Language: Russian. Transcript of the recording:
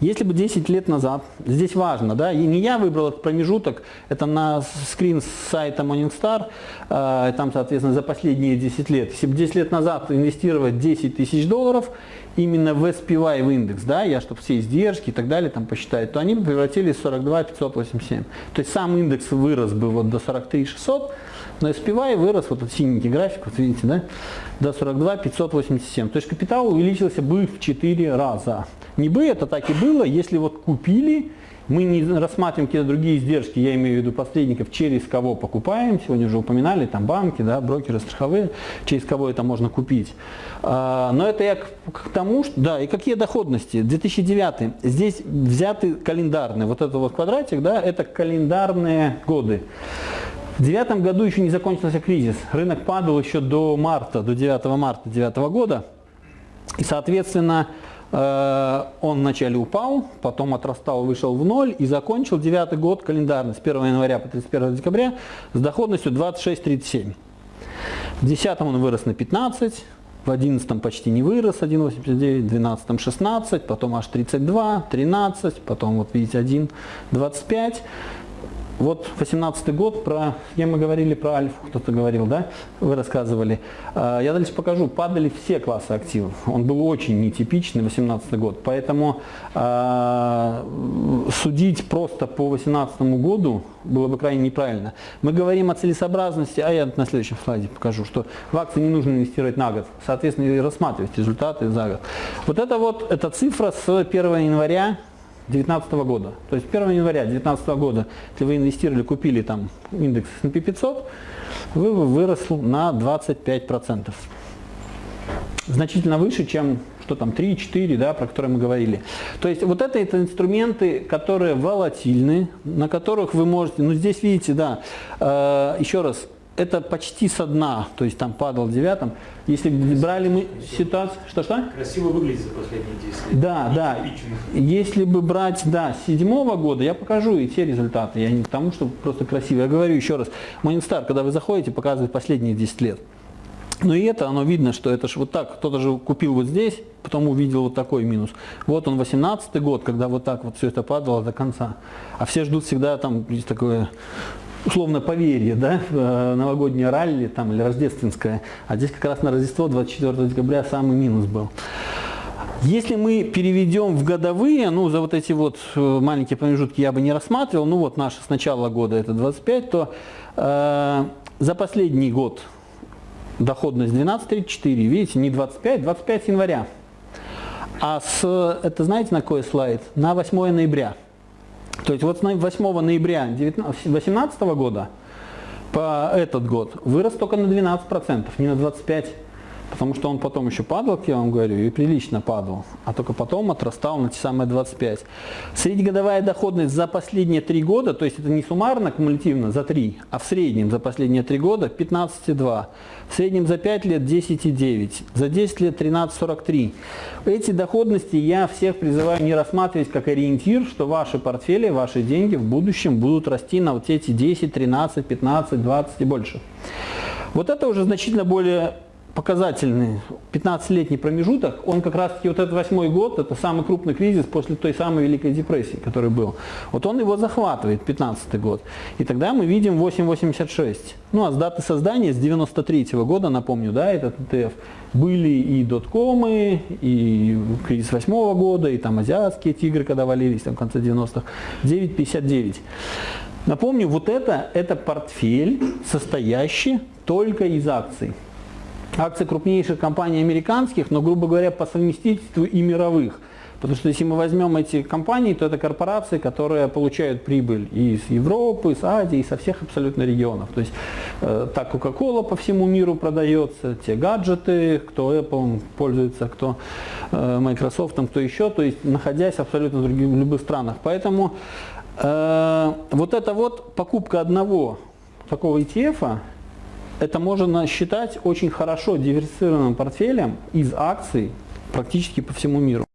Если бы 10 лет назад, здесь важно, да, и не я выбрал этот промежуток, это на скрин с сайта Morningstar, э, там, соответственно, за последние 10 лет. Если бы 10 лет назад инвестировать 10 тысяч долларов именно в SPY в индекс, да, я, чтобы все издержки и так далее там посчитать, то они бы превратились в 42 587. То есть сам индекс вырос бы вот до 43 600, но SPY вырос, вот этот синенький график, вот видите, да, до 42 587. То есть капитал увеличился бы в 4 раза. Не бы это так и было, если вот купили, мы не рассматриваем какие-то другие издержки, я имею в виду посредников, через кого покупаем, сегодня уже упоминали, там банки, да, брокеры страховые, через кого это можно купить. А, но это я к, тому, что, да, и какие доходности. 2009, здесь взяты календарные, вот этот вот квадратик, да, это календарные годы. В девятом году еще не закончился кризис, рынок падал еще до марта, до 9 марта 2009 года, и, соответственно, он вначале упал, потом отрастал, вышел в ноль и закончил девятый год календарный с 1 января по 31 декабря с доходностью 26,37. В 2010 он вырос на 15, в 2011 почти не вырос, 1,89, в 2012 16, потом аж 32, 13, потом вот видите 1,25. Вот 18 год, про, где мы говорили про альфу, кто-то говорил, да, вы рассказывали. А, я дальше покажу, падали все классы активов. Он был очень нетипичный, 18 год, поэтому э, судить просто по 18 году было бы крайне неправильно. Мы говорим о целесообразности, а я на следующем слайде покажу, что в акции не нужно инвестировать на год, соответственно, и рассматривать результаты за год. Вот это вот, эта цифра с 1 января 2019 года. То есть 1 января 2019 года, если вы инвестировали, купили там индекс S&P 500, вы выросл на 25%. Значительно выше, чем что там 3-4, да, про которые мы говорили. То есть вот это, это инструменты, которые волатильны, на которых вы можете, ну здесь видите, да, э, еще раз, это почти со дна, то есть там падал девятом. Если брали мы ситуацию, что-что? Красиво выглядит за последние 10 лет. Да, да. Если бы брать, да, седьмого года, я покажу и те результаты. Я не к тому, что просто красиво. Я говорю еще раз, Morningstar, когда вы заходите, показывает последние 10 лет. Но и это, оно видно, что это же вот так, кто-то же купил вот здесь, потом увидел вот такой минус. Вот он 18 год, когда вот так вот все это падало до конца. А все ждут всегда там, есть такое условно поверье, да, э, новогоднее ралли там, или рождественское, а здесь как раз на Рождество 24 декабря самый минус был. Если мы переведем в годовые, ну за вот эти вот э, маленькие промежутки я бы не рассматривал, ну вот наше с начала года это 25, то э, за последний год доходность 12,34, видите, не 25, 25 января. А с, это знаете на какой слайд? На 8 ноября. То есть вот 8 ноября 2018 года по этот год вырос только на 12%, не на 25%. Потому что он потом еще падал, как я вам говорю, и прилично падал, а только потом отрастал на те самые 25. Среднегодовая доходность за последние 3 года, то есть это не суммарно, кумулятивно за 3, а в среднем за последние 3 года 15,2. В среднем за 5 лет 10,9, за 10 лет 13,43. Эти доходности я всех призываю не рассматривать как ориентир, что ваши портфели, ваши деньги в будущем будут расти на вот эти 10, 13, 15, 20 и больше. Вот это уже значительно более показательный 15-летний промежуток, он как раз таки вот этот восьмой год, это самый крупный кризис после той самой Великой депрессии, который был. Вот он его захватывает, 15 год. И тогда мы видим 8,86. Ну а с даты создания, с 93 -го года, напомню, да, этот ETF, были и доткомы, и кризис 8 -го года, и там азиатские тигры, когда валились там в конце 90-х, 9,59. Напомню, вот это, это портфель, состоящий только из акций акции крупнейших компаний американских, но, грубо говоря, по совместительству и мировых. Потому что если мы возьмем эти компании, то это корпорации, которые получают прибыль из Европы, из Азии, и со всех абсолютно регионов. То есть э, так Coca-Cola по всему миру продается, те гаджеты, кто Apple пользуется, кто э, Microsoft, кто еще, то есть находясь абсолютно в, других, в любых странах. Поэтому э, вот эта вот покупка одного такого ETF, это можно считать очень хорошо диверсифицированным портфелем из акций практически по всему миру.